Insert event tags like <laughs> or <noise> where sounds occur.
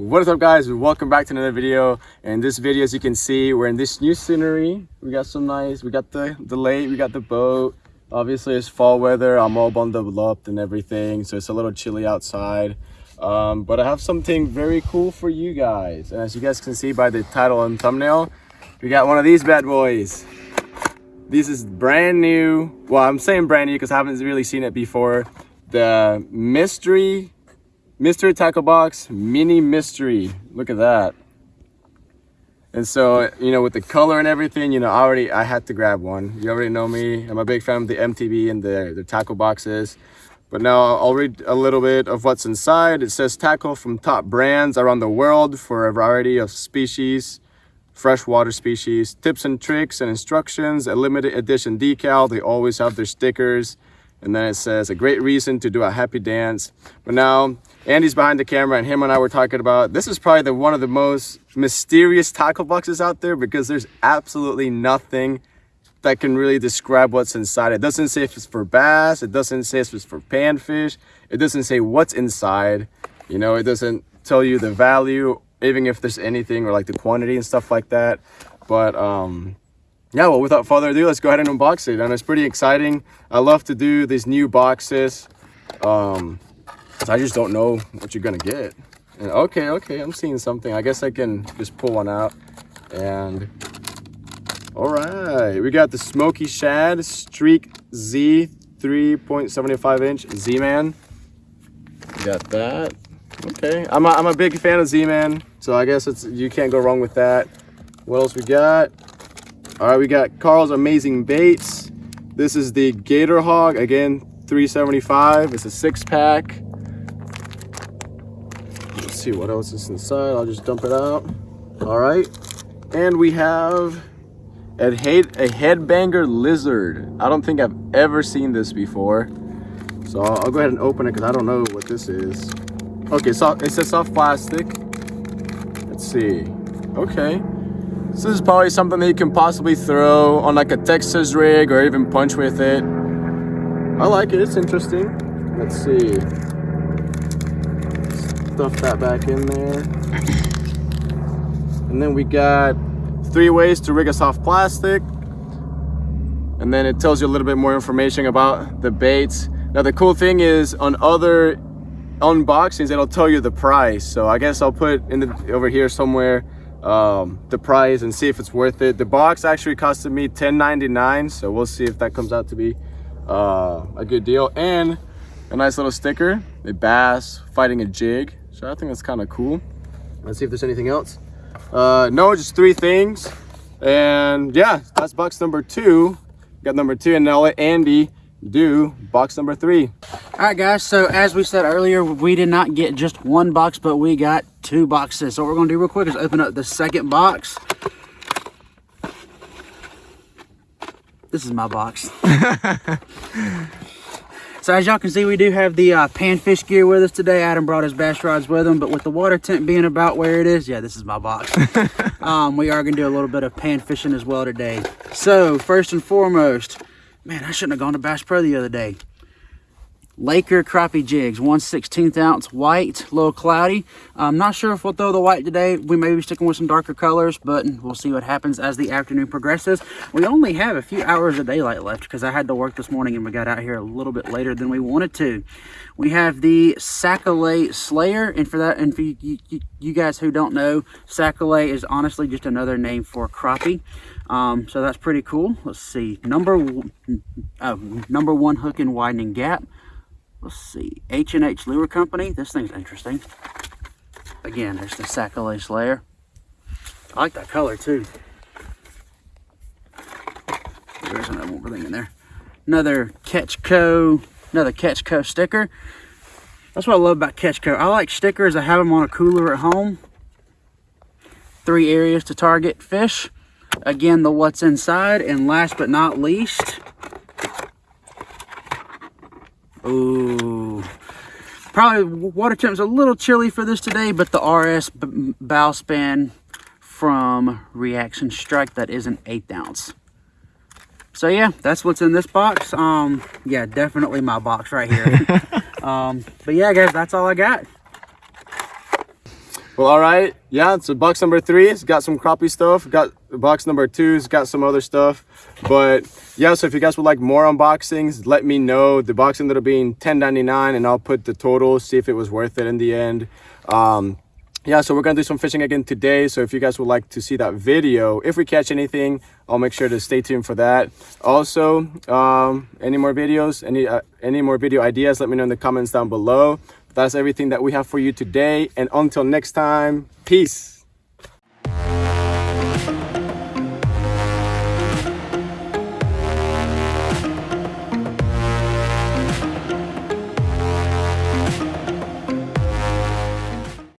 what is up guys? Welcome back to another video. And this video as you can see we're in this new scenery. We got some nice we got the the lake we got the boat. Obviously it's fall weather. I'm all bundled up and everything so it's a little chilly outside. Um, but i have something very cool for you guys. And as you guys can see by the title and thumbnail we got one of these bad boys. This is brand new. Well i'm saying brand new because i haven't really seen it before. The mystery mystery tackle box mini mystery. Look at that. And so you know with the color and everything you know I already i had to grab one. You already know me. I'm a big fan of the mtb and the the tackle boxes. But now i'll read a little bit of what's inside. It says tackle from top brands around the world for a variety of species freshwater species tips and tricks and instructions a limited edition decal. They always have their stickers and then it says a great reason to do a happy dance. But now andy's behind the camera and him and i were talking about this is probably the one of the most mysterious tackle boxes out there because there's absolutely nothing that can really describe what's inside. It doesn't say if it's for bass it doesn't say if it's for panfish it doesn't say what's inside you know it doesn't tell you the value even if there's anything or like the quantity and stuff like that. But um yeah well without further ado let's go ahead and unbox it. And it's pretty exciting. I love to do these new boxes. Um i just don't know what you're gonna get. And okay okay i'm seeing something. I guess i can just pull one out. And all right we got the smoky shad streak z 3.75 inch z-man. Got that. Okay i'm a, I'm a big fan of z-man so i guess it's you can't go wrong with that. What else we got all right we got karl's amazing baits. This is the gator hog again 375 it's a six pack let's see what else is inside. I'll just dump it out. All right. And we have a head a headbanger lizard. I don't think i've ever seen this before. So i'll, I'll go ahead and open it because i don't know what this is. Okay so it's a soft plastic. Let's see. Okay this is probably something that you can possibly throw on like a Texas rig or even punch with it. I like it, it's interesting. Let's see. Stuff that back in there. And then we got three ways to rig a soft plastic. And then it tells you a little bit more information about the baits. Now the cool thing is on other unboxings, it'll tell you the price. So I guess I'll put in the over here somewhere um, the price and see if it's worth it. The box actually costed me $10.99, so we'll see if that comes out to be uh, a good deal. And a nice little sticker, a bass fighting a jig. So I think that's kind of cool. Let's see if there's anything else. Uh, no, just three things. And yeah, that's box number two. Got number two, and now let Andy do box number three. All right, guys. So as we said earlier, we did not get just one box, but we got two boxes. So what we're gonna do real quick is open up the second box. This is my box. <laughs> so as y'all can see, we do have the uh, panfish gear with us today. Adam brought his bass rods with him, but with the water tent being about where it is, yeah, this is my box. <laughs> um, we are gonna do a little bit of pan fishing as well today. So first and foremost, man, I shouldn't have gone to Bass Pro the other day. Laker crappie jigs, 1 16th ounce white, a little cloudy. I'm not sure if we'll throw the white today. We may be sticking with some darker colors, but we'll see what happens as the afternoon progresses. We only have a few hours of daylight left because I had to work this morning and we got out here a little bit later than we wanted to. We have the Sac-A-Lait Slayer, and for that, and for you, you, you guys who don't know, Sac-A-Lait is honestly just another name for crappie. Um, so that's pretty cool. Let's see, number, oh, number one hook and widening gap let's see. H&h lure company. This thing's interesting. Again there's the Sac-A-Lait i like that color too. There's another more thing in there. Another catchco another catchco sticker. That's what i love about catchco i like stickers i have them on a cooler at home. Three areas to target fish. Again the what's inside. And last but not least Ooh. Probably water temp's a little chilly for this today, but the RS bow span from Reaction Strike, that is an eighth ounce. So yeah, that's what's in this box. Um, yeah, definitely my box right here. <laughs> um, but yeah, guys, that's all I got. Well, all right. Yeah, so box number three, it's got some crappie stuff. Got box number two, it's got some other stuff. But yeah, so if you guys would like more unboxings, let me know. The box ended up being $10.99 and I'll put the total, see if it was worth it in the end. Um, yeah, so we're gonna do some fishing again today. So if you guys would like to see that video, if we catch anything, I'll make sure to stay tuned for that. Also, um, any more videos, any uh, any more video ideas, let me know in the comments down below. That's everything that we have for you today. And until next time, peace.